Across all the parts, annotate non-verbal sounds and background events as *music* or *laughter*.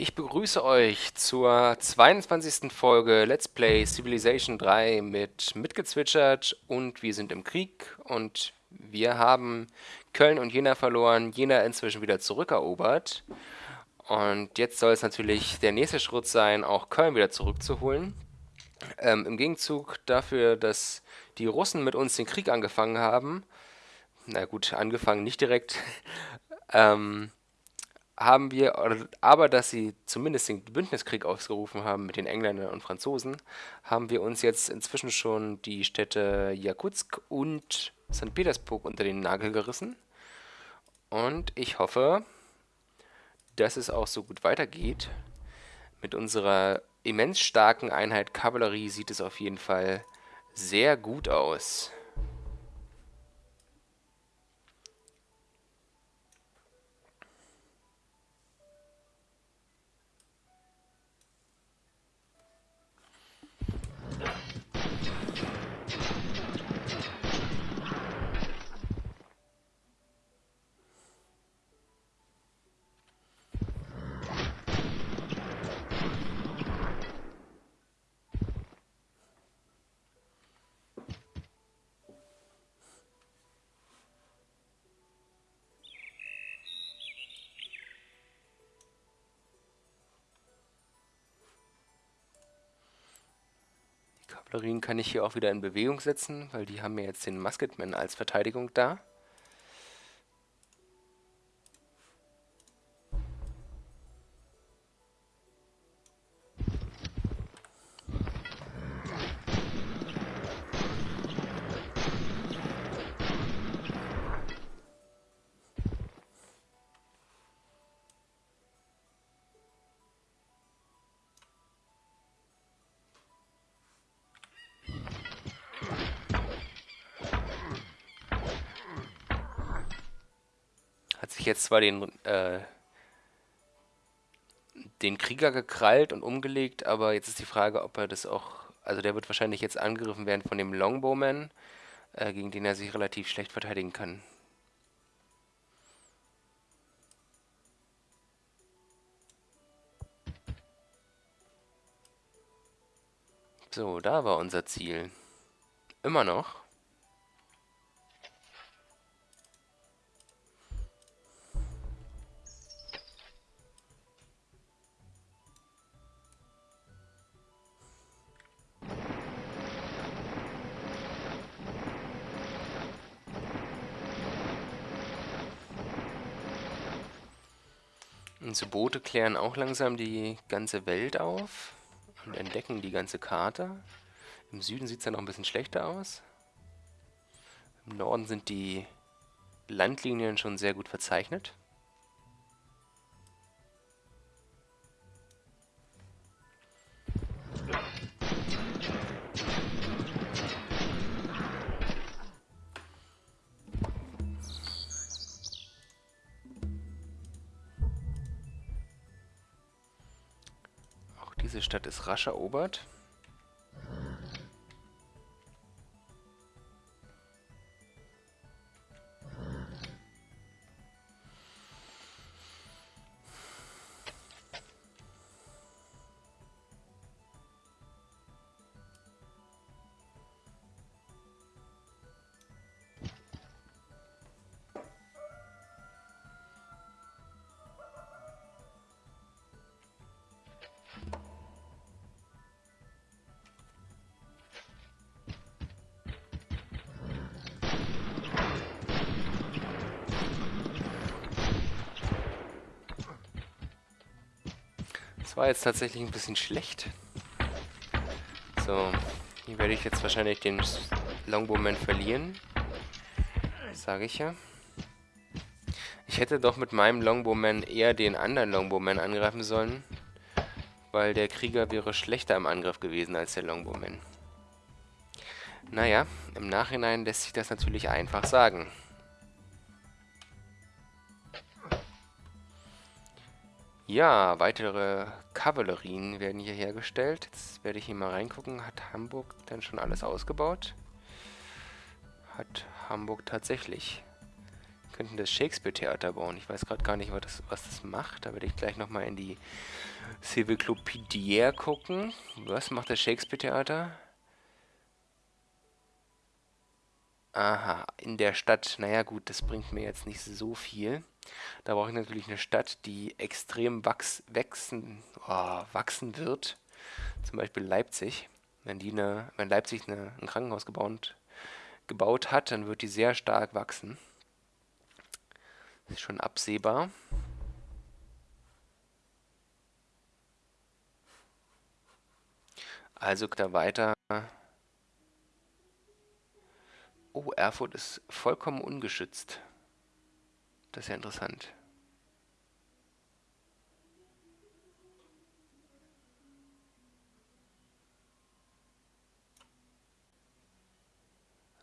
Ich begrüße euch zur 22. Folge Let's Play Civilization 3 mit mitgezwitschert und wir sind im Krieg und wir haben Köln und Jena verloren, Jena inzwischen wieder zurückerobert und jetzt soll es natürlich der nächste Schritt sein, auch Köln wieder zurückzuholen. Ähm, Im Gegenzug dafür, dass die Russen mit uns den Krieg angefangen haben, na gut, angefangen nicht direkt, *laughs* ähm, haben wir, aber dass sie zumindest den Bündniskrieg ausgerufen haben mit den Engländern und Franzosen, haben wir uns jetzt inzwischen schon die Städte Jakutsk und St. Petersburg unter den Nagel gerissen. Und ich hoffe, dass es auch so gut weitergeht. Mit unserer immens starken Einheit Kavallerie sieht es auf jeden Fall sehr gut aus. Kavallerien kann ich hier auch wieder in Bewegung setzen, weil die haben mir jetzt den Musketman als Verteidigung da. Zwar den, äh, den Krieger gekrallt und umgelegt, aber jetzt ist die Frage, ob er das auch... Also der wird wahrscheinlich jetzt angegriffen werden von dem Longbowman, äh, gegen den er sich relativ schlecht verteidigen kann. So, da war unser Ziel. Immer noch. Unsere Boote klären auch langsam die ganze Welt auf und entdecken die ganze Karte. Im Süden sieht es ja noch ein bisschen schlechter aus. Im Norden sind die Landlinien schon sehr gut verzeichnet. Diese Stadt ist rasch erobert. War jetzt tatsächlich ein bisschen schlecht. So, hier werde ich jetzt wahrscheinlich den Longbowman verlieren. Sage ich ja. Ich hätte doch mit meinem Longbowman eher den anderen Longbowman angreifen sollen, weil der Krieger wäre schlechter im Angriff gewesen als der Longbowman. Naja, im Nachhinein lässt sich das natürlich einfach sagen. Ja, weitere Kavallerien werden hier hergestellt. Jetzt werde ich hier mal reingucken. Hat Hamburg denn schon alles ausgebaut? Hat Hamburg tatsächlich. könnten das Shakespeare-Theater bauen. Ich weiß gerade gar nicht, was das, was das macht. Da werde ich gleich nochmal in die Civilclopedier gucken. Was macht das Shakespeare-Theater? Aha, in der Stadt. Naja gut, das bringt mir jetzt nicht so viel. Da brauche ich natürlich eine Stadt, die extrem wachs wachsen, oh, wachsen wird. Zum Beispiel Leipzig. Wenn, die eine, wenn Leipzig eine, ein Krankenhaus gebaut, gebaut hat, dann wird die sehr stark wachsen. Das ist schon absehbar. Also da weiter. Oh, Erfurt ist vollkommen ungeschützt. Das ist ja interessant.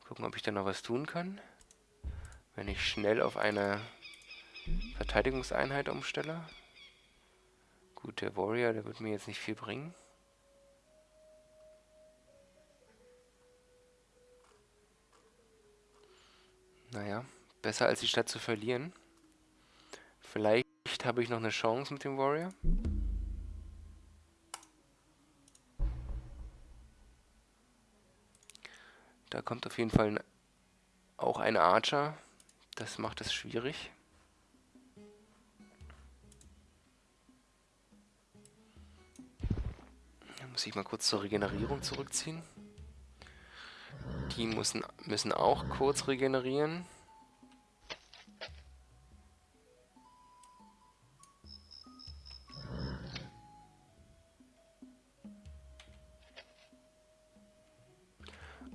Gucken, ob ich da noch was tun kann. Wenn ich schnell auf eine Verteidigungseinheit umstelle. Gut, der Warrior, der wird mir jetzt nicht viel bringen. Naja, besser als die Stadt zu verlieren. Vielleicht habe ich noch eine Chance mit dem Warrior. Da kommt auf jeden Fall auch ein Archer. Das macht es schwierig. Da muss ich mal kurz zur Regenerierung zurückziehen. Die müssen, müssen auch kurz regenerieren.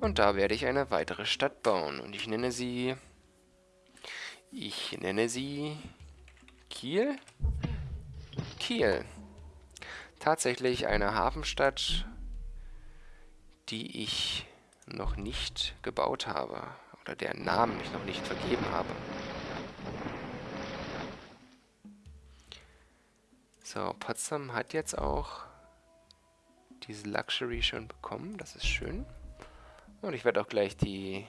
Und da werde ich eine weitere Stadt bauen. Und ich nenne sie... Ich nenne sie... Kiel? Kiel. Tatsächlich eine Hafenstadt, die ich noch nicht gebaut habe. Oder deren Namen ich noch nicht vergeben habe. So, Potsdam hat jetzt auch diese Luxury schon bekommen. Das ist schön. Und ich werde auch gleich die,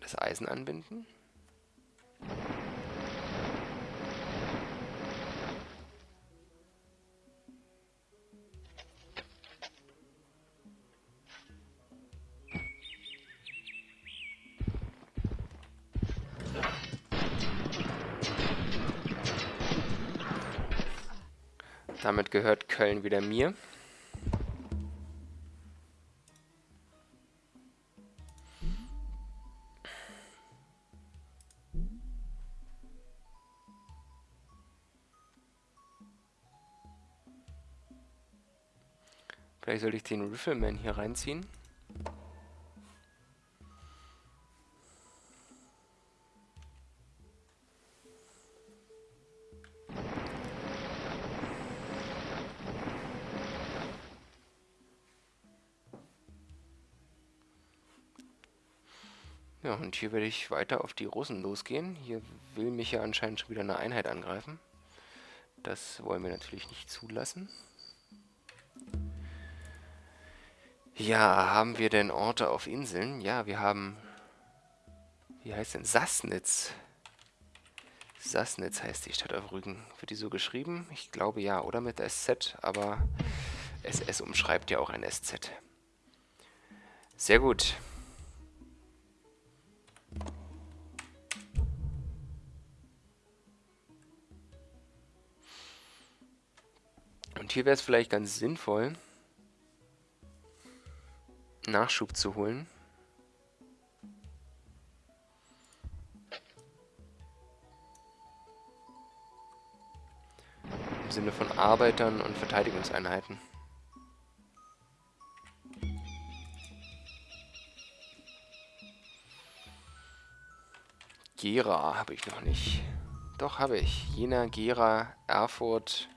das Eisen anbinden. Gehört Köln wieder mir. Vielleicht sollte ich den Rifleman hier reinziehen. Hier werde ich weiter auf die Russen losgehen. Hier will mich ja anscheinend schon wieder eine Einheit angreifen. Das wollen wir natürlich nicht zulassen. Ja, haben wir denn Orte auf Inseln? Ja, wir haben... Wie heißt denn? Sassnitz. Sassnitz heißt die Stadt auf Rügen. Wird die so geschrieben? Ich glaube ja, oder mit SZ, aber SS umschreibt ja auch ein SZ. Sehr gut. Und hier wäre es vielleicht ganz sinnvoll, Nachschub zu holen. Im Sinne von Arbeitern und Verteidigungseinheiten. Gera habe ich noch nicht. Doch, habe ich. Jena, Gera, Erfurt.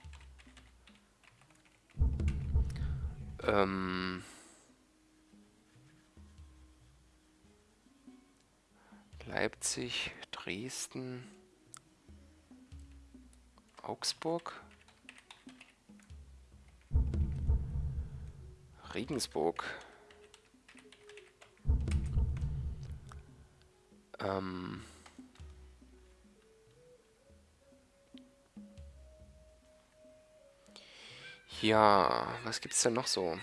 Ähm... Leipzig, Dresden, Augsburg, Regensburg, ähm, Ja, was gibt's denn noch so?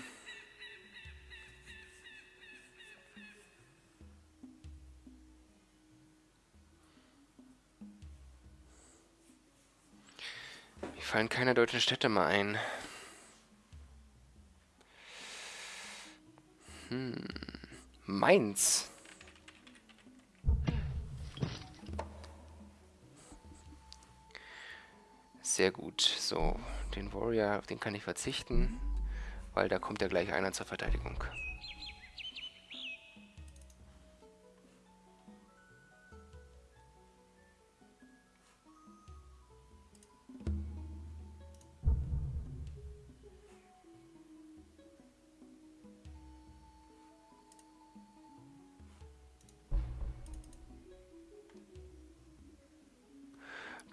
Mir fallen keine deutschen Städte mehr ein. Hm. Mainz. Sehr gut. So, den Warrior, auf den kann ich verzichten, weil da kommt ja gleich einer zur Verteidigung.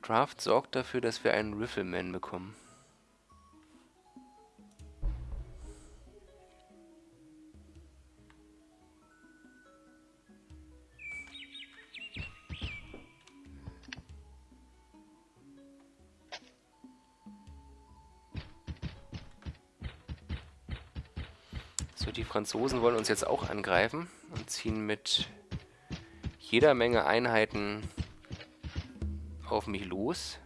Draft sorgt dafür, dass wir einen Riffleman bekommen. So, die Franzosen wollen uns jetzt auch angreifen und ziehen mit jeder Menge Einheiten auf mich los.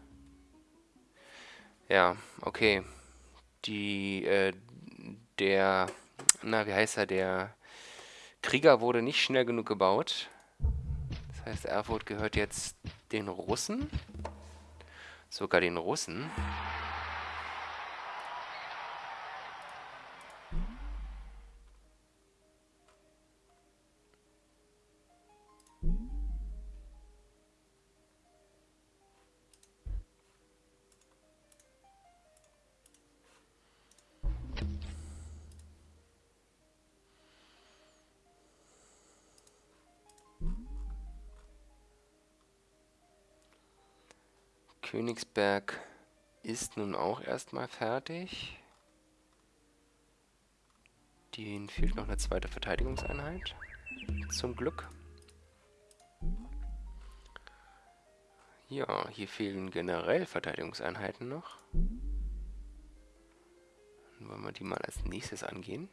Ja, okay. Die, äh, der, na, wie heißt er, der Krieger wurde nicht schnell genug gebaut. Das heißt, Erfurt gehört jetzt den Russen. Sogar den Russen. Königsberg ist nun auch erstmal fertig. Denen fehlt noch eine zweite Verteidigungseinheit. Zum Glück. Ja, hier fehlen generell Verteidigungseinheiten noch. Dann wollen wir die mal als nächstes angehen.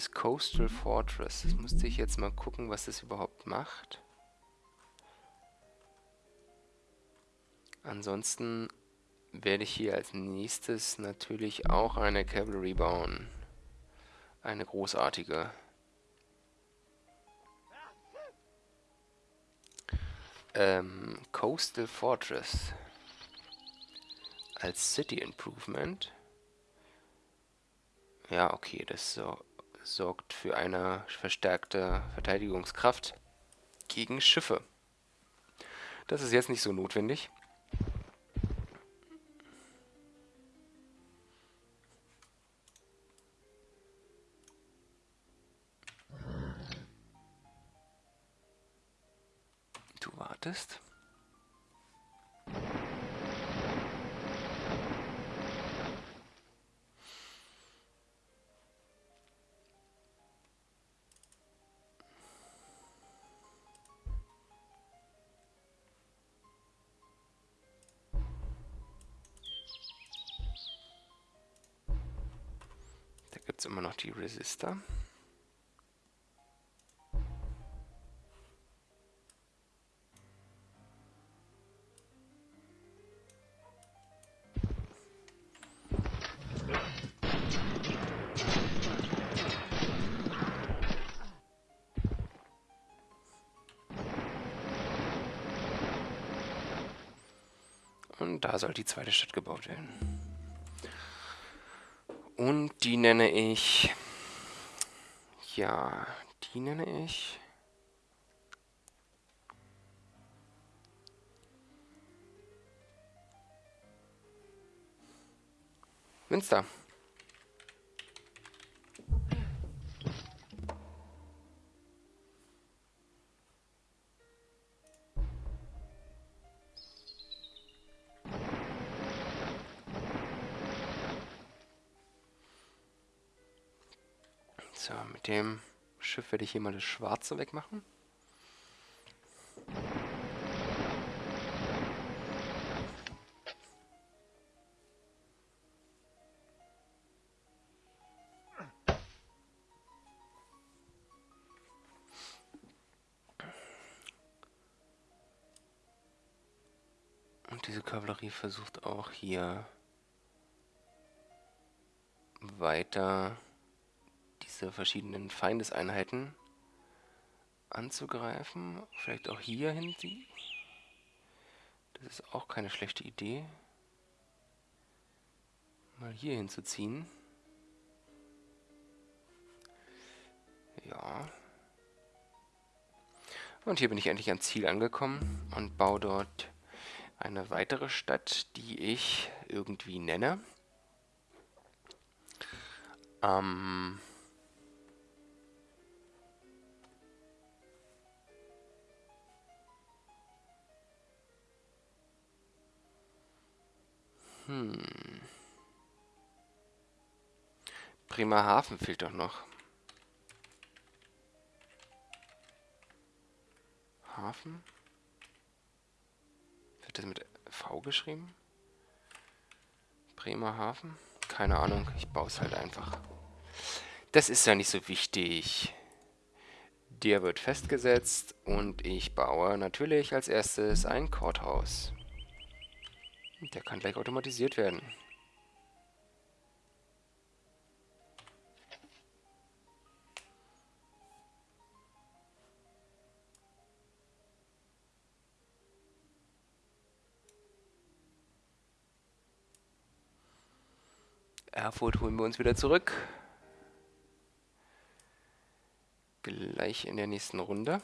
Das Coastal Fortress. Das musste ich jetzt mal gucken, was das überhaupt macht. Ansonsten werde ich hier als nächstes natürlich auch eine Cavalry bauen. Eine großartige. Ähm, Coastal Fortress als City Improvement. Ja, okay, das so, sorgt für eine verstärkte Verteidigungskraft gegen Schiffe. Das ist jetzt nicht so notwendig. Du wartest. Resistor. Und da soll die zweite Stadt gebaut werden. Und die nenne ich... Ja, die nenne ich... Münster. Dem Schiff werde ich hier mal das Schwarze wegmachen. Und diese Kavallerie versucht auch hier weiter diese verschiedenen Feindeseinheiten anzugreifen. Vielleicht auch hier hinziehen. Das ist auch keine schlechte Idee. Mal hier hinzuziehen. Ja. Und hier bin ich endlich am Ziel angekommen und baue dort eine weitere Stadt, die ich irgendwie nenne. Ähm... Hm. Bremerhaven fehlt doch noch. Hafen? Wird das mit V geschrieben? Bremerhaven? Keine Ahnung, ich baue es halt einfach. Das ist ja nicht so wichtig. Der wird festgesetzt und ich baue natürlich als erstes ein Courthouse. Der kann gleich automatisiert werden. Erfurt holen wir uns wieder zurück. Gleich in der nächsten Runde.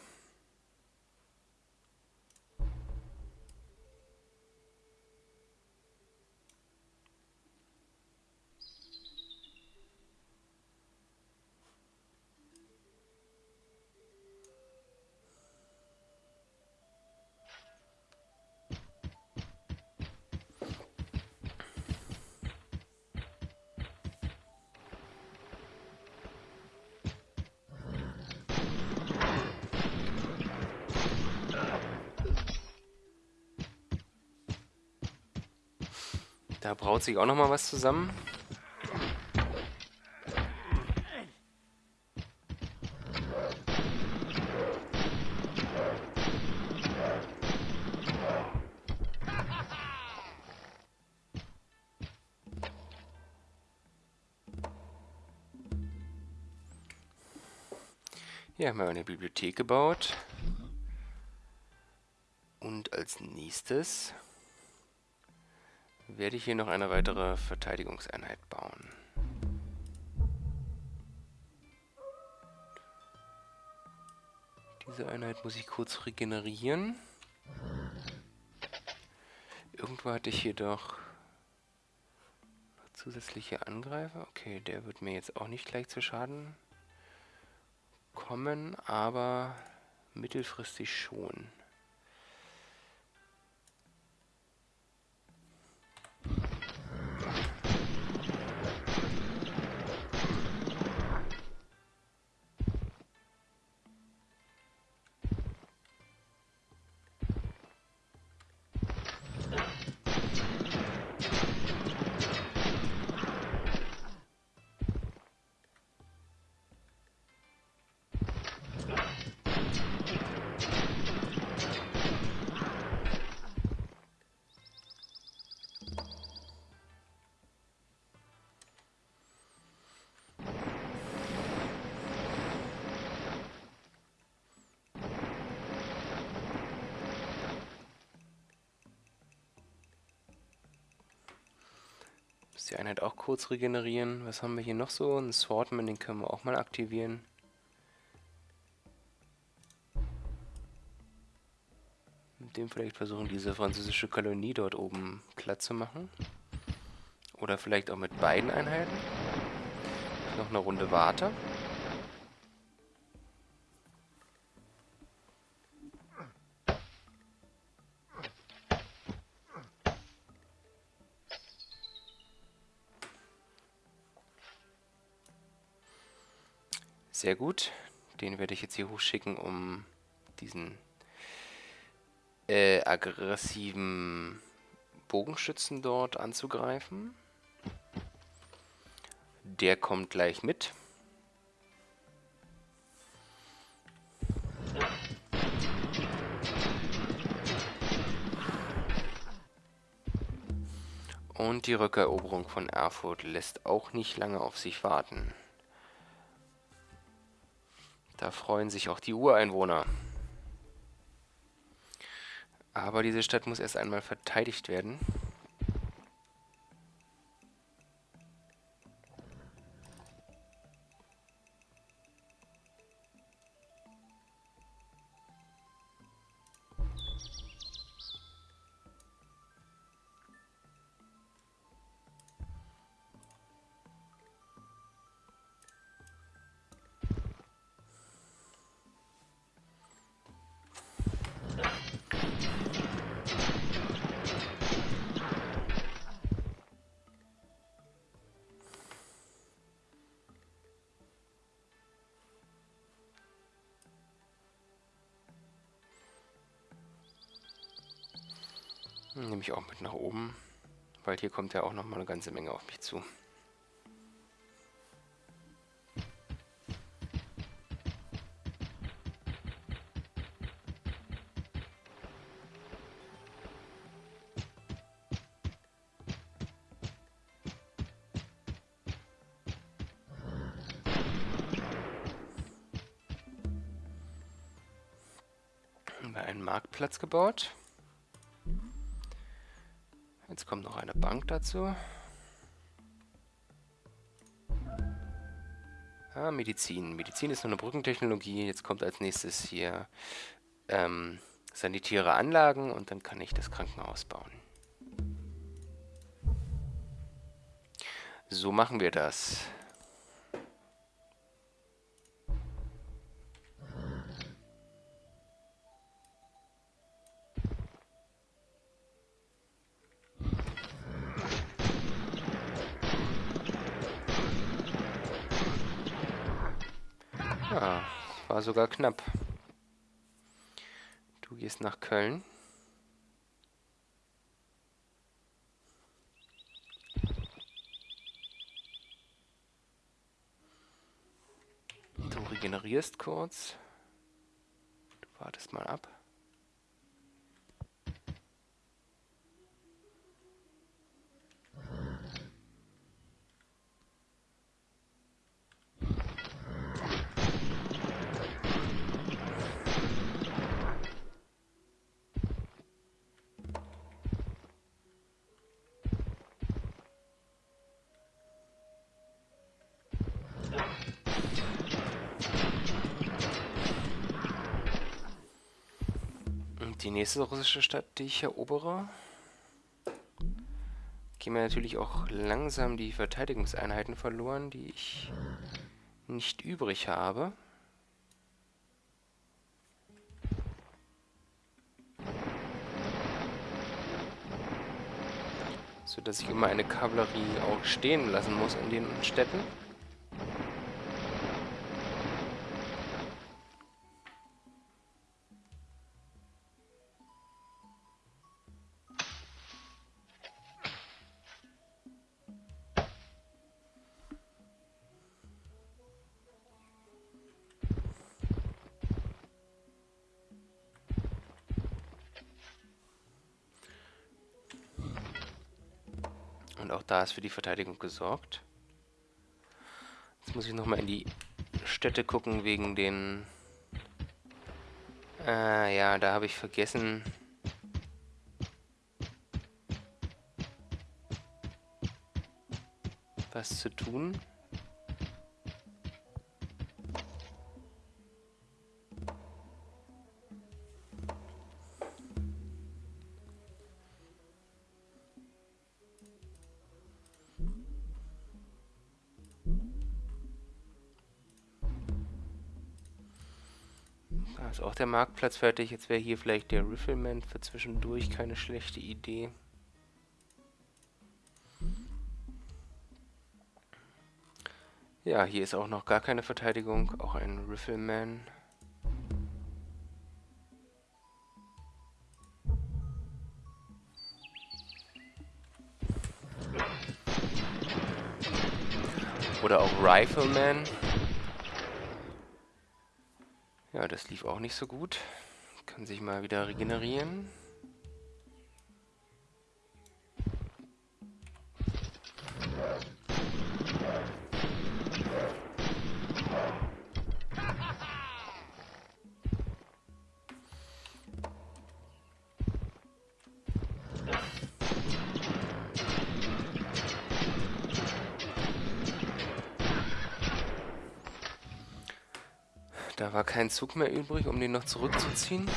Braut sich auch noch mal was zusammen. Hier haben wir eine Bibliothek gebaut. Und als nächstes werde ich hier noch eine weitere Verteidigungseinheit bauen. Diese Einheit muss ich kurz regenerieren. Irgendwo hatte ich hier doch zusätzliche Angreifer. Okay, der wird mir jetzt auch nicht gleich zu Schaden kommen, aber mittelfristig schon. Die Einheit auch kurz regenerieren. Was haben wir hier noch so? Ein Swordman, den können wir auch mal aktivieren. Mit dem vielleicht versuchen, diese französische Kolonie dort oben glatt zu machen. Oder vielleicht auch mit beiden Einheiten. Noch eine Runde warte. Sehr gut. Den werde ich jetzt hier hochschicken, um diesen äh, aggressiven Bogenschützen dort anzugreifen. Der kommt gleich mit. Und die Rückeroberung von Erfurt lässt auch nicht lange auf sich warten. Da freuen sich auch die Ureinwohner. Aber diese Stadt muss erst einmal verteidigt werden. Nehme ich auch mit nach oben, weil hier kommt ja auch noch mal eine ganze Menge auf mich zu. einen Marktplatz gebaut. Jetzt kommt noch eine Bank dazu. Ah, Medizin. Medizin ist nur eine Brückentechnologie. Jetzt kommt als nächstes hier ähm, sanitäre Anlagen und dann kann ich das Krankenhaus bauen. So machen wir das. War sogar knapp. Du gehst nach Köln. Du regenerierst kurz. Du wartest mal ab. Die nächste russische Stadt, die ich erobere, gehen mir natürlich auch langsam die Verteidigungseinheiten verloren, die ich nicht übrig habe. So dass ich immer eine Kavallerie auch stehen lassen muss in den Städten. Ist für die Verteidigung gesorgt. Jetzt muss ich nochmal in die Städte gucken wegen den... Äh, ja, da habe ich vergessen... was zu tun. Ist auch der Marktplatz fertig. Jetzt wäre hier vielleicht der Riffleman für zwischendurch keine schlechte Idee. Ja, hier ist auch noch gar keine Verteidigung, auch ein Rifleman. Oder auch Rifleman. Ja, das lief auch nicht so gut. Kann sich mal wieder regenerieren. Da war kein Zug mehr übrig, um den noch zurückzuziehen.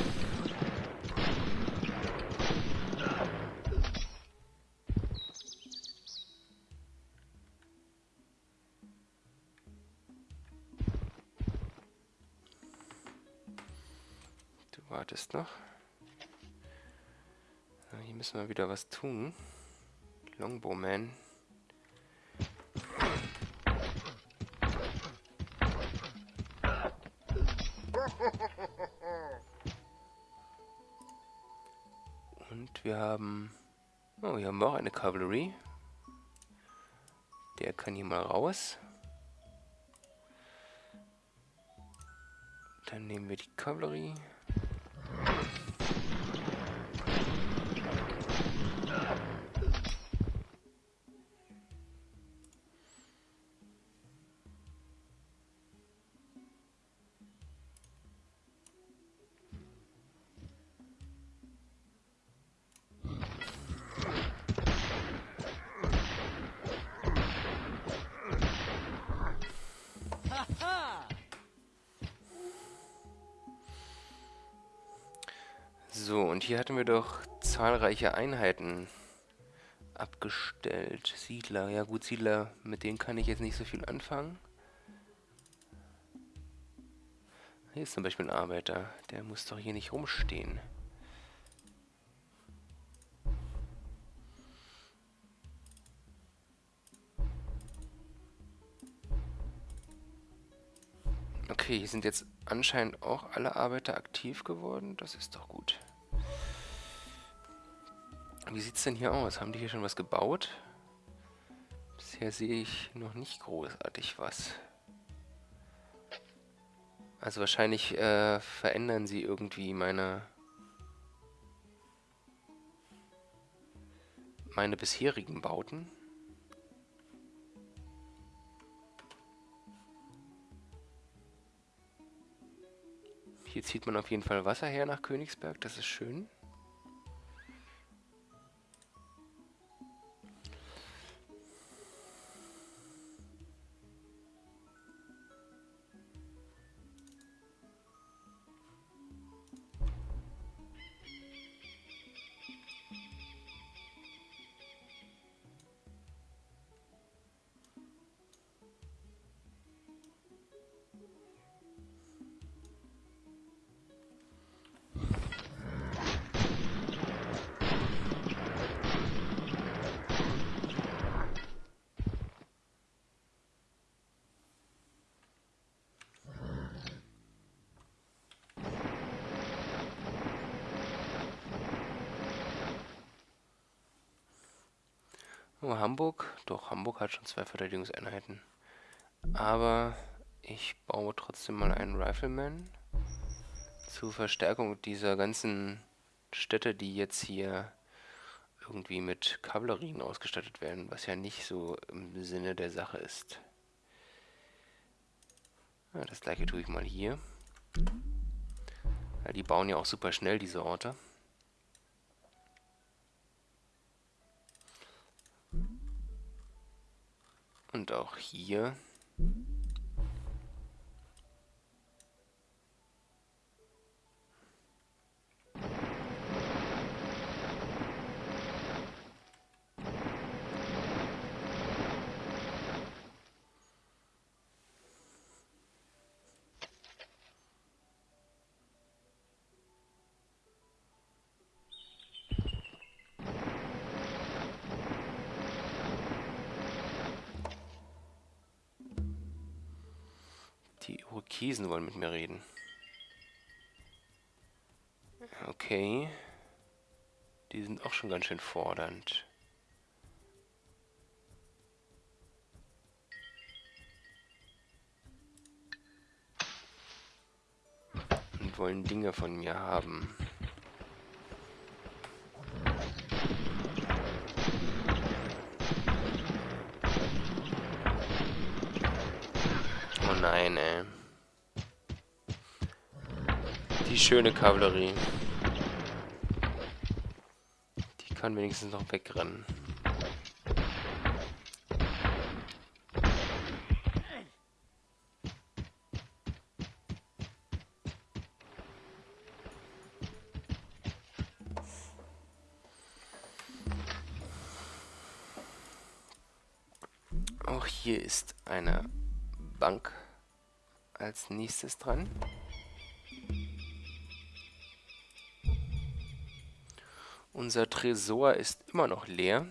Du wartest noch. hier müssen wir wieder was tun. Longbowman. Hier haben wir auch eine Cavalry. Der kann hier mal raus. Dann nehmen wir die Cavalry. Doch zahlreiche Einheiten abgestellt. Siedler, ja gut, Siedler, mit denen kann ich jetzt nicht so viel anfangen. Hier ist zum Beispiel ein Arbeiter, der muss doch hier nicht rumstehen. Okay, hier sind jetzt anscheinend auch alle Arbeiter aktiv geworden. Das ist doch gut. Wie sieht es denn hier aus? Haben die hier schon was gebaut? Bisher sehe ich noch nicht großartig was. Also wahrscheinlich äh, verändern sie irgendwie meine... meine bisherigen Bauten. Hier zieht man auf jeden Fall Wasser her nach Königsberg, das ist schön. Oh, Hamburg? Doch, Hamburg hat schon zwei Verteidigungseinheiten. Aber ich baue trotzdem mal einen Rifleman zur Verstärkung dieser ganzen Städte, die jetzt hier irgendwie mit Kavallerien ausgestattet werden, was ja nicht so im Sinne der Sache ist. Ja, das gleiche tue ich mal hier. Ja, die bauen ja auch super schnell, diese Orte. Und auch hier. Rokesen wollen mit mir reden. Okay. Die sind auch schon ganz schön fordernd. Und wollen Dinge von mir haben. Oh nein, ey. Die schöne Kavallerie kann wenigstens noch wegrennen. Auch hier ist eine Bank als nächstes dran. Unser Tresor ist immer noch leer.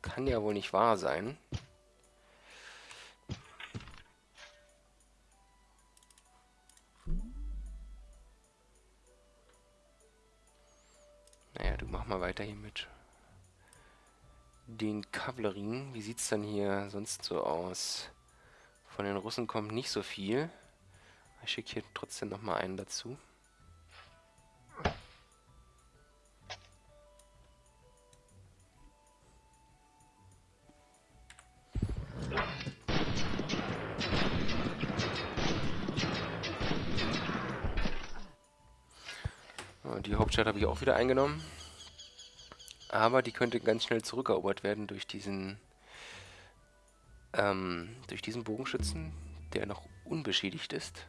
Kann ja wohl nicht wahr sein. Naja, du mach mal weiter hier mit den Kavallerien. Wie sieht es dann hier sonst so aus? Von den Russen kommt nicht so viel. Ich schicke hier trotzdem noch mal einen dazu. Die Hauptstadt habe ich auch wieder eingenommen. Aber die könnte ganz schnell zurückerobert werden durch diesen ähm, durch diesen Bogenschützen, der noch unbeschädigt ist.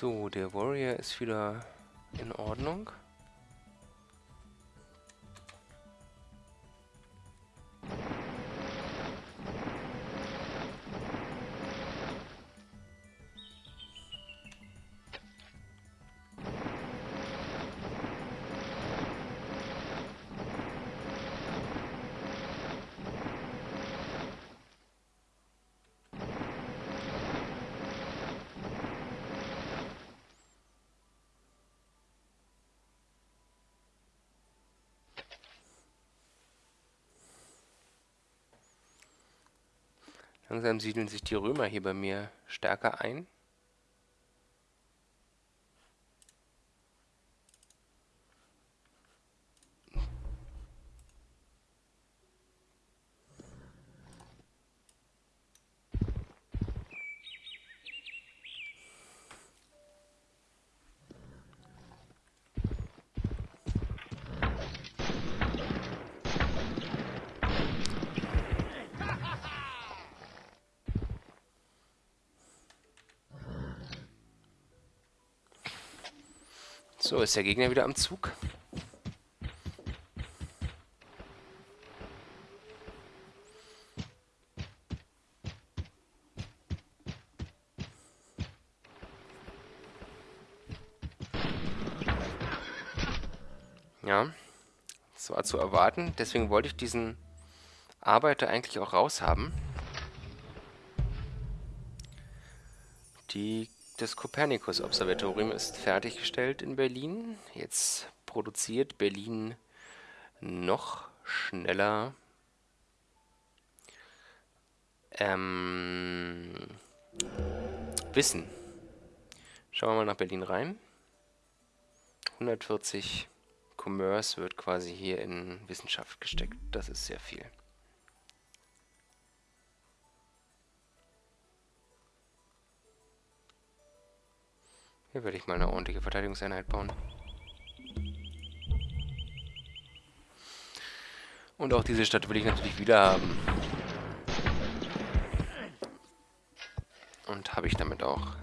So, der Warrior ist wieder in Ordnung. Langsam siedeln sich die Römer hier bei mir stärker ein. Ist der Gegner wieder am Zug. Ja, das war zu erwarten. Deswegen wollte ich diesen Arbeiter eigentlich auch raushaben. Das Kopernikus-Observatorium ist fertiggestellt in Berlin. Jetzt produziert Berlin noch schneller ähm, Wissen. Schauen wir mal nach Berlin rein. 140 Commerce wird quasi hier in Wissenschaft gesteckt. Das ist sehr viel. Hier werde ich mal eine ordentliche Verteidigungseinheit bauen. Und auch diese Stadt will ich natürlich wieder haben. Und habe ich damit auch.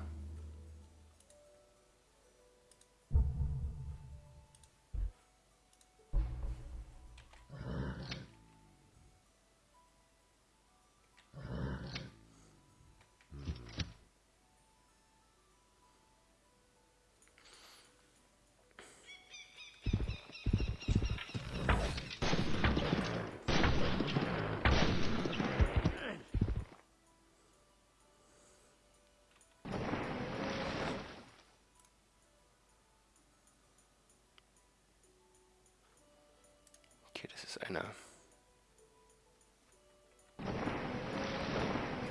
Okay, das ist eine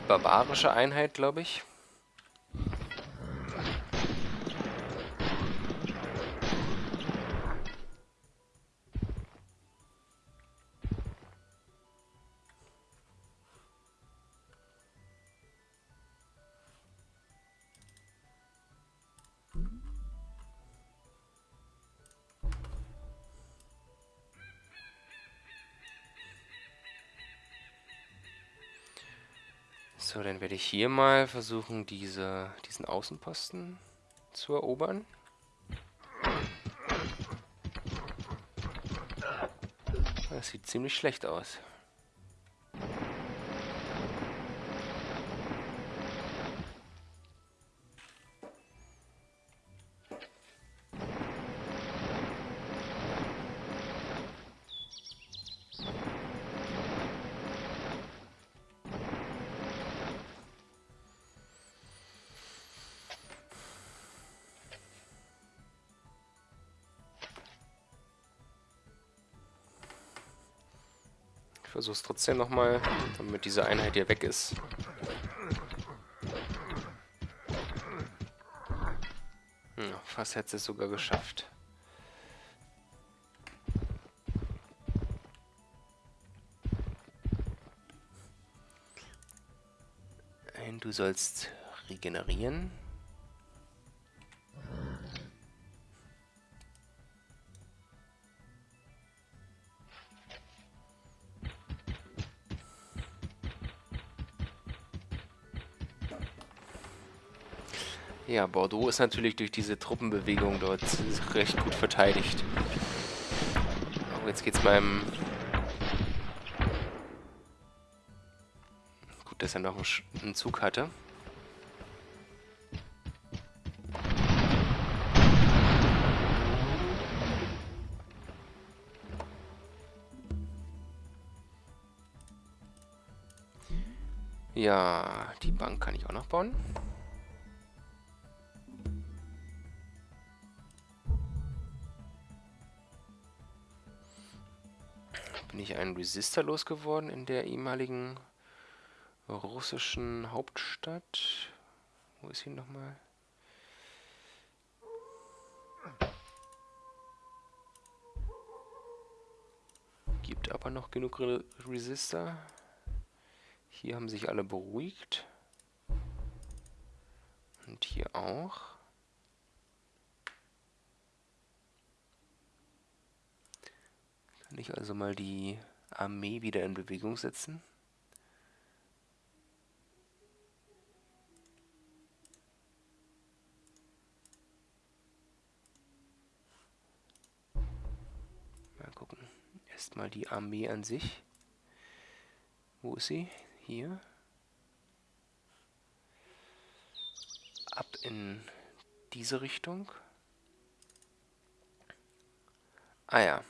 barbarische Einheit, glaube ich. Werde ich hier mal versuchen, diese, diesen Außenposten zu erobern. Das sieht ziemlich schlecht aus. Es trotzdem nochmal, damit diese Einheit hier weg ist. Hm, fast hätte es sogar geschafft. Du sollst regenerieren. Ja, Bordeaux ist natürlich durch diese Truppenbewegung dort recht gut verteidigt. Oh, jetzt geht's meinem... Gut, dass er noch einen Zug hatte. Ja, die Bank kann ich auch noch bauen. Resistor losgeworden in der ehemaligen russischen Hauptstadt. Wo ist sie nochmal? Gibt aber noch genug Re Resistor. Hier haben sich alle beruhigt. Und hier auch. Kann ich also mal die Armee wieder in Bewegung setzen. Mal gucken. Erstmal die Armee an sich. Wo ist sie? Hier. Ab in diese Richtung. Ah ja.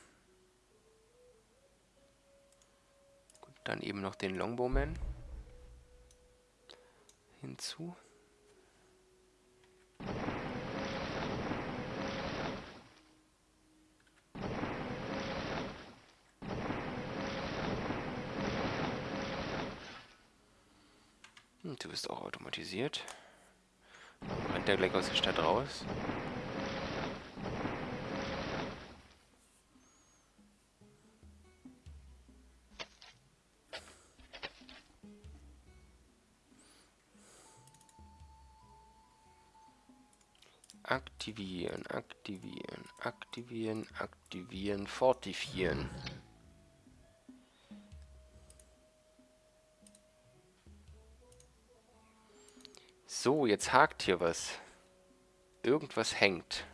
Dann eben noch den Longbowman hinzu. Und du bist auch automatisiert. Dann rennt er gleich aus der Stadt raus. Aktivieren, aktivieren, aktivieren, aktivieren, fortifieren. So, jetzt hakt hier was. Irgendwas hängt.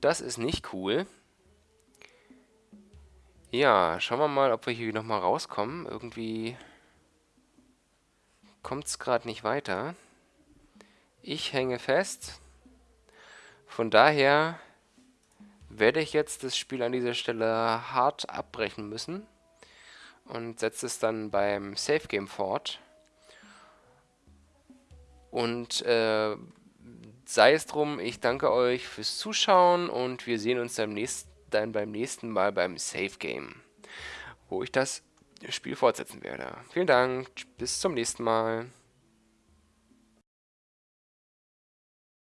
Das ist nicht cool. Ja, schauen wir mal, ob wir hier nochmal rauskommen. Irgendwie kommt es gerade nicht weiter. Ich hänge fest. Von daher werde ich jetzt das Spiel an dieser Stelle hart abbrechen müssen und setze es dann beim Safe Game fort. Und äh, sei es drum, ich danke euch fürs Zuschauen und wir sehen uns dann, nächsten, dann beim nächsten Mal beim Safe Game, wo ich das Spiel fortsetzen werde. Vielen Dank, bis zum nächsten Mal.